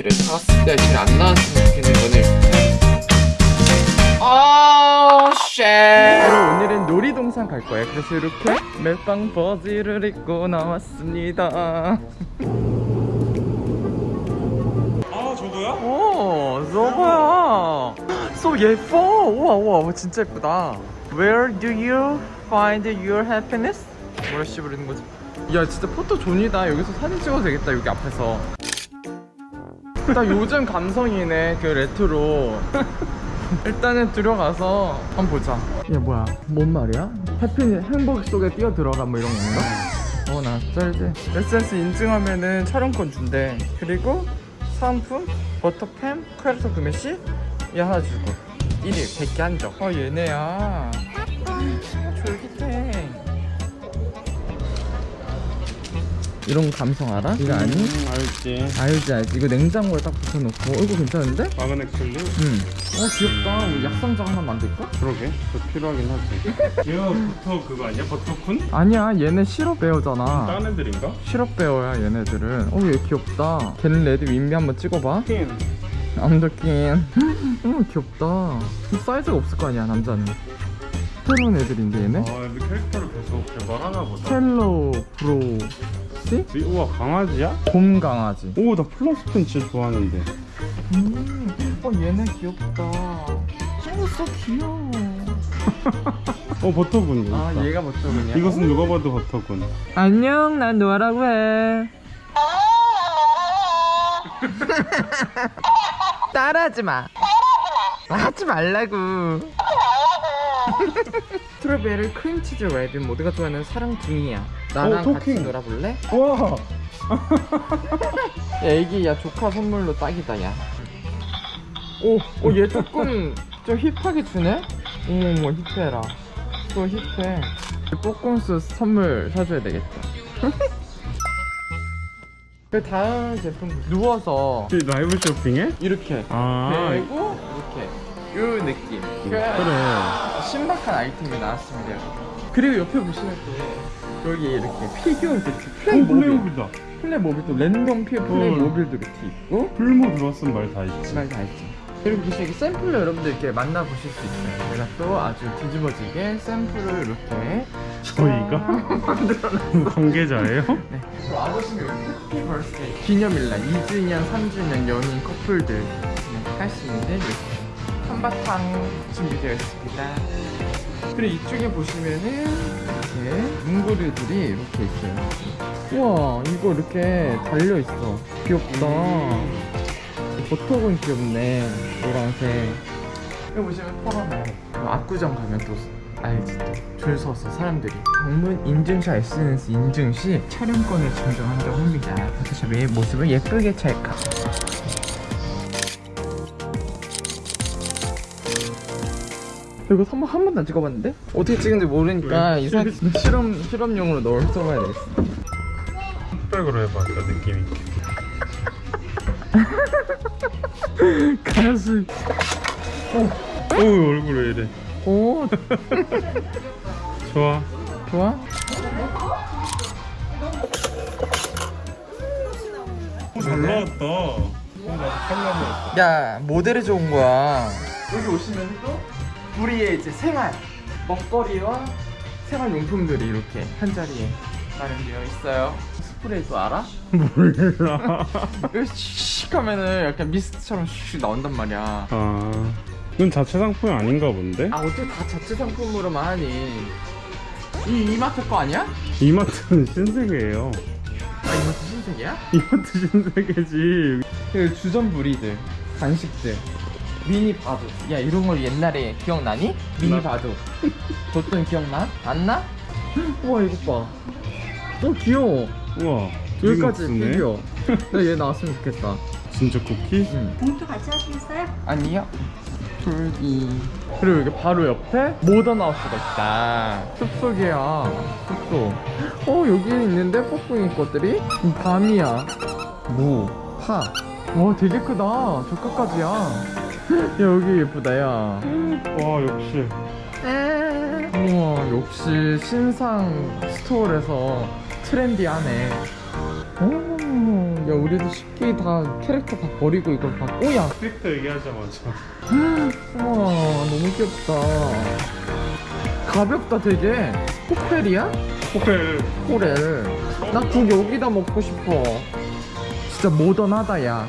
이렇게를 사왔을 때잘안 나왔으면 좋겠는 거는 아, shit. 오늘은 놀이동산 갈 거예요. 그래서 이렇게 멜빵 바지를 입고 나왔습니다. 아 저거야? 오, 저거야. so 예뻐. 우와, 우와, 진짜 예쁘다. Where do you find your happiness? 뭐라 씨 부르는 거지? 야, 진짜 photo zone이다. 여기서 사진 찍어도 되겠다. 여기 앞에서. 나 요즘 감성이네. 그 레트로. 일단은 들어가서 한번 보자. 야 뭐야? 뭔 말이야? happy 행복 속에 뛰어 들어가 뭐 이런 건가? 어나 쩔지. SNS 인증하면은 촬영권 준대. 그리고 사은품 버터팸 캐릭터 구매 시얘 하나 주고 1일 100개 한정. 어 얘네야. 이런 감성 알아? 이거 아니? 음, 알지 알지 알지. 이거 냉장고에 딱 붙여놓고. 어, 이거 괜찮은데? 마그넥 젤리? 응. 어 귀엽다. 우리 약상자 하나 만들까? 그러게 더 필요하긴 하지 얘가 버터 그거 아니야? 버터쿤? 아니야 얘네 시럽 베어잖아 딴 애들인가? 시럽 베어야 얘네들은 어얘 귀엽다 걔는 레드 윈비 한번 찍어봐 퀸 암더킨 어 귀엽다 이 사이즈가 없을 거 아니야 남자는 새로운 애들인데 얘네 아 애들 캐릭터를 계속 개발하나 보다 헬로 브로 시 이- 우와 강아지야? 곰 강아지. 오 나 플러스펜 진짜 좋아하는데. 음 어 얘네 귀엽다. 어써 귀여워. 어 버터군 아 있다. 얘가 멋져그냐 이것은 누가 봐도 버터군. 안녕 난 노아라고 해. 따라하지 마. 하지 말라고. strawberry 크림치즈 랩인 모두가 좋아하는 사랑둥이야 나랑 어, 같이 talking. 놀아볼래? 우와. 야 애기 야 조카 선물로 딱이다 야. 오, 오, 얘 조금 좀 힙하게 주네? 어머머 힙해라. 또 힙해. 뽀꼼스 선물 사줘야 되겠다. 그 다음 제품 누워서 이 라이브 쇼핑해? 이렇게. 아. 그리고 이렇게. 요 느낌. 그래. 신박한 아이템이 나왔습니다. 그리고 옆에 보시면 또 여기 이렇게 피규어 이렇게 오 플레이 모빌. 플레이모빌이다. 플레이 모빌도 랜덤 피 플레이 어. 모빌도 이렇게 있고. 플모 들어왔으면 말 다 있지. 말 다 있지. 그리고 보시면 이렇게 샘플로 여러분들 이렇게 만나보실 수 있어요. 제가 또 아주 뒤집어지게 샘플을 이렇게 저희가? 관계자예요? 네. 와보시면 해피 기념일날 2주년, 3주년 연인 커플들 네, 할수 있는 이렇게 한바탕 준비되어 있습니다 그리고 이쪽에 보시면은 이렇게 문구류들이 이렇게 있어요. 우와 이거 이렇게 달려있어. 귀엽다. 버터군 귀엽네 노란색. 여기 보시면 펄어나요 압구정 가면 또 알지 또. 줄 서서 사람들이. 방문 인증샷 SNS 인증 시 촬영권을 증정한다고 합니다. 포토샵의 모습을 예쁘게 찰칵 이거 한번 한 번도 안 찍어봤는데? 어떻게 찍는지 모르니까 왜? 이상 실험 실험용으로 넣을 써봐야 되겠어. 흑백으로 해봐 그 느낌 있게 가수. 오 얼굴 왜 이래. 오. 좋아. 좋아? 오, 잘 나왔다. 야 모델이 좋은 거야. 여기 오시면 또 우리의 이제 생활 먹거리와 생활용품들이 이렇게 한 자리에 마련되어 있어요 스프레이도 알아? 몰라 이거 씩 하면은 약간 미스트처럼 슉 나온단 말이야 아 이건 자체 상품이 아닌가 본데? 아 어떻게 다 자체 상품으로만 하니 이 이마트 거 아니야? 이마트는 신세계예요 아 이마트 신세계야? 이마트 신세계지 그 주전 부리들 간식들 미니 바둑 야 이런 걸 옛날에 기억나니? 미니 나- 바둑 줬던 기억나? 안 나? 우와 이거 봐. 어, 귀여워. 우와 여기까지 피규어. 나 얘 나왔으면 좋겠다. 진짜 쿠키? 응. 봉투 같이 하시겠어요? 아니요. 불기. 그리고 여기 바로 옆에 모던 하우스가 있다. 숲속이야 숲속. 어 여기 있는데 뽀뽕이 것들이? 밤이야. 무 파 와 되게 크다. 저까까지야 야 여기 예쁘다 야. 와 역시. 우와 역시 신상 스토어에서 트렌디하네. 오야 우리도 쉽게 다 캐릭터 다 버리고 이걸 다 오야. 캐릭터 얘기하자마자. 우와 너무 귀엽다. 가볍다 되게. 코펠이야? 포켈 코렐. 나국 여기다 먹고 싶어. 진짜 모던하다 야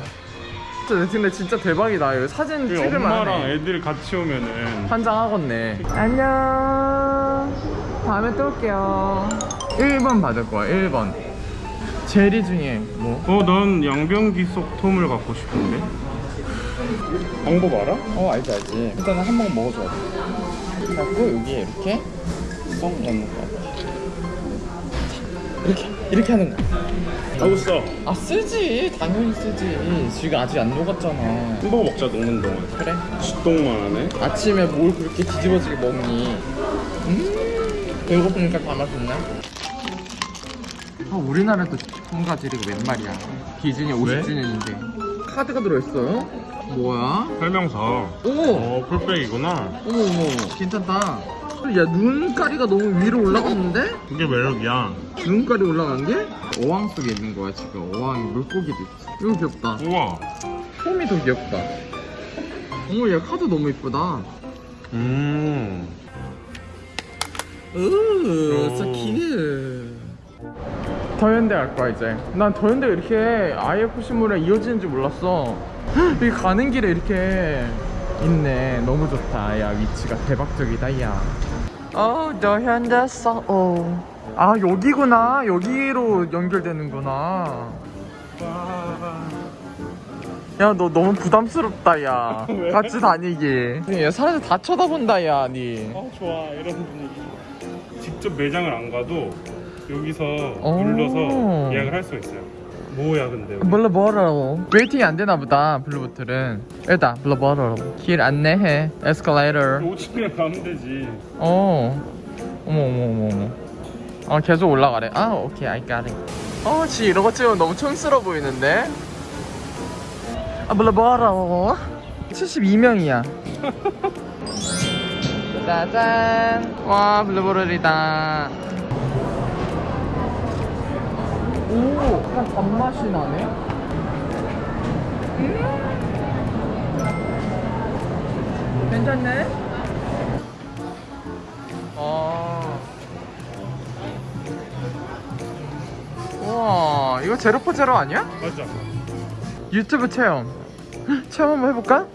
근데 진짜 대박이다. 이거 사진 그 찍을만 엄마랑 애들 같이 오면은. 환장하겠네. 안녕. 다음에 또 올게요. 1번 받을 거야 1번. 제리 중에 뭐? 어, 난 양변기 속 톰을 갖고 싶은데. 방법 알아? 어 알지 알지. 일단 한번 먹어줘야 돼. 그래갖고 여기에 이렇게 쏙 넣는 거. 같아 이렇게 이렇게 하는 거 하고 써. 아 쓰지 당연히 쓰지 지금 아직 안 녹았잖아 햄버거 먹자 녹는 동안. 그래 쥐똥만 하네. 아침에 뭘 그렇게 뒤집어지게 먹니 음 배고프니까 다 맛있네 아 우리나라도 콩가지리가 웬 말이야 디즈니 50주년인데 카드가 들어있어요? 뭐야? 설명서. 오! 어, 풀백이구나. 어머 어머 괜찮다 야 눈가리가 너무 위로 올라갔는데? 그게 매력이야. 눈가리 올라간 게 어항 속에 있는 거야 지금 어항에 물고기도 있지 이거 귀엽다 우와. 폼이 더 귀엽다 어머 얘 카드 너무 이쁘다 음. 으, 오. so cute. 더현대 갈 거야 이제. 난 더현대 가 이렇게 IFC물에 이어지는 줄 몰랐어. 여기 가는 길에 이렇게 있네. 너무 좋다. 야 위치가 대박적이다 야. 어 더현대 서. 어. 아 여기구나. 여기로 연결되는구나. 야 너 너무 부담스럽다 야. 왜? 같이 다니기. 야 사람들 다 쳐다본다 야 니. 어, 좋아. 이런 분위기. 직접 매장을 안 가도 여기서 오. 눌러서 예약을 할 수 있어요. 뭐야, 근데. 뭐라고. waiting이 안 되나 보다 블루보틀은 일단 뭐라고. 길 안내해 에스컬레이터 5층에 가면 되지. 어. 어머 어머 어머 어머. 어 계속 올라가래. 아 오케이 I got it. 어지 이런 거 찍으면 너무 촌스러워 보이는데? 아 뭐라고. 72명이야. 짜잔. 와 블루보틀이다 오, 약간 단맛이 나네. 음? 괜찮네. 아. 우와, 이거 제로포 제로 아니야? 맞아. 유튜브 체험. 헉, 체험 한번 해볼까?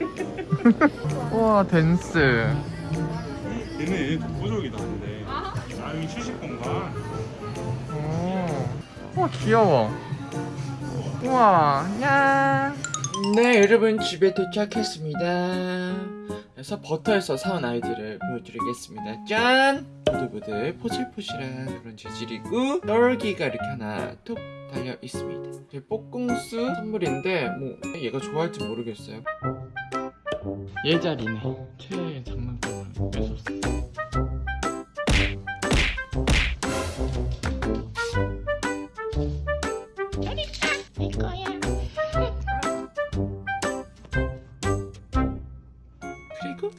우와, 댄스. 얘네 근데. 아, 여기 휴식 공간. 오. 우와 귀여워. 우와 야. 네 여러분 집에 도착했습니다. 그래서 버터에서 사온 아이들을 보여드리겠습니다. 짠! 보들보들 포실포실한 그런 재질이고 떨기가 이렇게 하나 톡 달려 있습니다. 제 뽀꿍스 선물인데 뭐 얘가 좋아할지 모르겠어요. 얘 자리네 최애 장난감을 뺏었어 그리고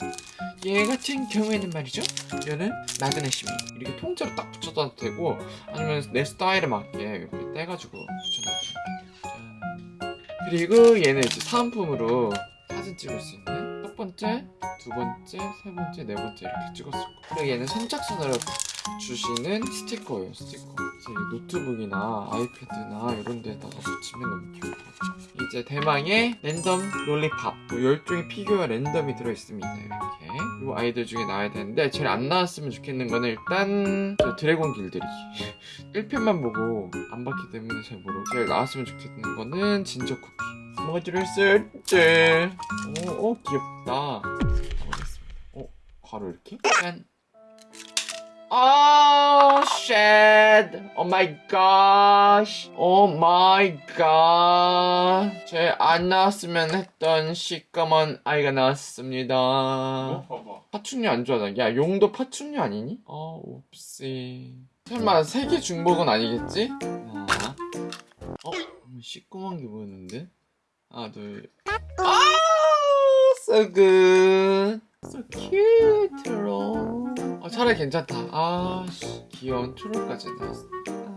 얘 같은 경우에는 말이죠. 얘는 magnet입니다 이렇게 통째로 딱 붙여도 되고 아니면 내 스타일에 맞게 이렇게 떼가지고 붙여놔도 짠 그리고 얘는 이제 사은품으로 사진 찍을 수 있는 첫 번째, 두 번째, 세 번째, 네 번째 이렇게 찍었을 거 그리고 얘는 선착순으로 주시는 스티커예요 스티커. 노트북이나 아이패드나 이런 데다가 붙이면 너무 같아요 이제 대망의 랜덤 lollipop. 뭐 10종의 피규어가 랜덤이 들어있습니다 이렇게. 이 아이들 중에 나와야 되는데 제일 안 나왔으면 좋겠는 거는 일단 저 드래곤 길들이. 1편만 보고 안 봤기 때문에 잘 모르고 제일 나왔으면 좋겠는 거는 진저 쿠키. 뭐들을 쓸지 오, 오 귀엽다. 어? 바로 이렇게? 짠 Oh shit! Oh my gosh! Oh my god! 제안 나왔으면 했던 시꺼먼 아이가 나왔습니다. 어, 봐봐. 파충류 안 좋아하잖아. 야, 용도 파충류 아니니? 어, 옵시. 설마 세계 중복은 아니겠지? 하나. 어? 시꺼먼 게 보였는데? 하나, 둘. 아! So good! So cute, 트롤. 어, 차라리 괜찮다. 아, 씨, 귀여운 트롤까지 나왔어. 아.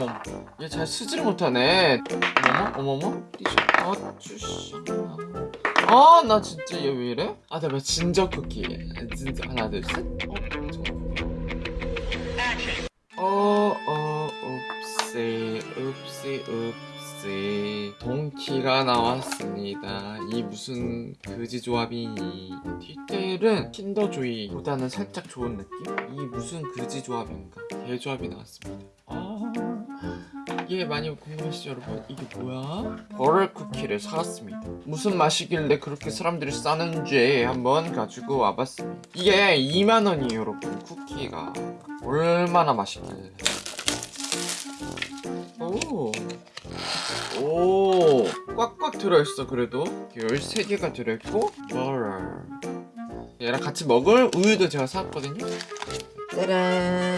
어머 얘 잘 쓰지를 못하네 어머머 어머머 띠셔 아쭈씨 아 나 진짜 얘 왜 이래? 아 내가 진저 쿠키 진짜 하나 둘셋 어, 어, 읍시, 읍시, 읍 시. 동키가 나왔습니다. 이 무슨 그지 조합이니. 디테일은 킨더조이보다는 살짝 좋은 느낌? 이 무슨 그지 조합인가. 개조합이 나왔습니다. 아, 이게 많이 궁금하시죠, 여러분? 이게 뭐야? 버럴 쿠키를 사왔습니다. 무슨 맛이길래 그렇게 사람들이 싸는지 한번 가지고 와봤습니다. 이게 2만원이에요, 여러분. 쿠키가. 얼마나 맛있길래. 오. 꽉꽉 들어있어, 그래도. 13개가 들어있고, 버럴. 얘랑 같이 먹을 우유도 제가 사왔거든요. 짜란.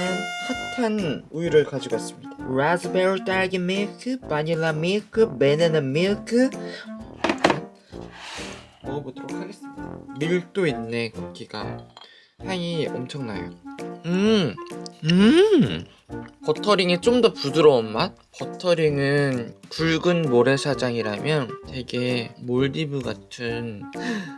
핫한 우유를 가지고 왔습니다. 라즈베리 딸기 밀크, 바닐라 밀크, 바나나 밀크. 먹어보도록 하겠습니다. 밀도 있네, 쿠키가. 향이 엄청나요. 음, 음. 버터링이 좀 더 부드러운 맛? 버터링은 굵은 모래사장이라면 되게 몰디브 같은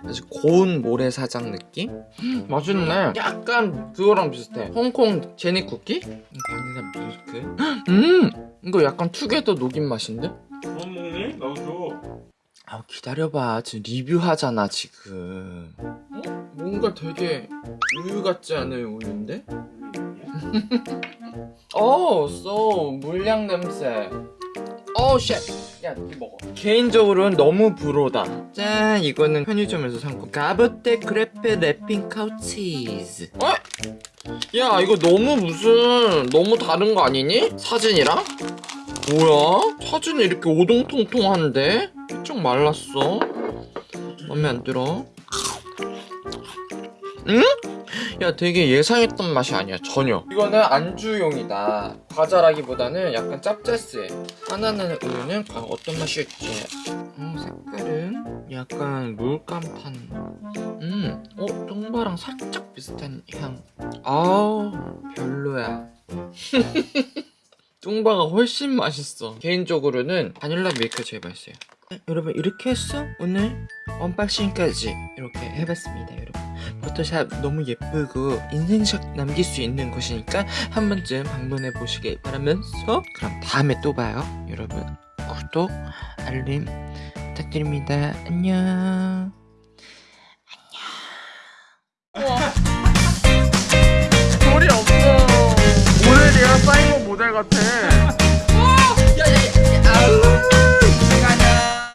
아주 고운 모래사장 느낌? 음, 맛있네. 약간 그거랑 비슷해. 홍콩 제니 쿠키? 바닐라 밀크? 음, 이거 약간 투게더 녹인 맛인데? 그만 먹니? 나도 줘. 아 기다려봐 지금 리뷰하잖아 지금 어? 뭔가 되게 우유 같지 않은 우유인데? 어, 써 물약 냄새. 어, shit. 야, 이 먹어. 개인적으로는 너무 불호다. 짠, 이거는 편의점에서 산 거. 가보떼 크레페 래핑카우 치즈. 어? 야, 이거 너무 무슨 너무 다른 거 아니니? 사진이랑? 뭐야? 사진이 이렇게 오동통통한데? 쭉 말랐어. 마음에 안 들어. 응? 야 되게 예상했던 맛이 아니야 전혀. 이거는 안주용이다. 과자라기보다는 약간 짭짤스해. 하나는 우유는 과연 어떤 맛일지? 음, 색깔은 약간 물감판. 음, 어? 똥바랑 살짝 비슷한 향. 아우 별로야. 뚱바가 훨씬 맛있어. 개인적으로는 바닐라 밀크 제일 맛있어요 여러분 이렇게 해서 오늘 언박싱까지 이렇게 해봤습니다 여러분 포토샵 너무 예쁘고 인생샷 남길 수 있는 곳이니까 한 번쯤 방문해 보시길 바라면서 그럼 다음에 또 봐요 여러분 구독 알림 부탁드립니다 안녕 소리 없어. 오늘 내가 사이버 모델 같아.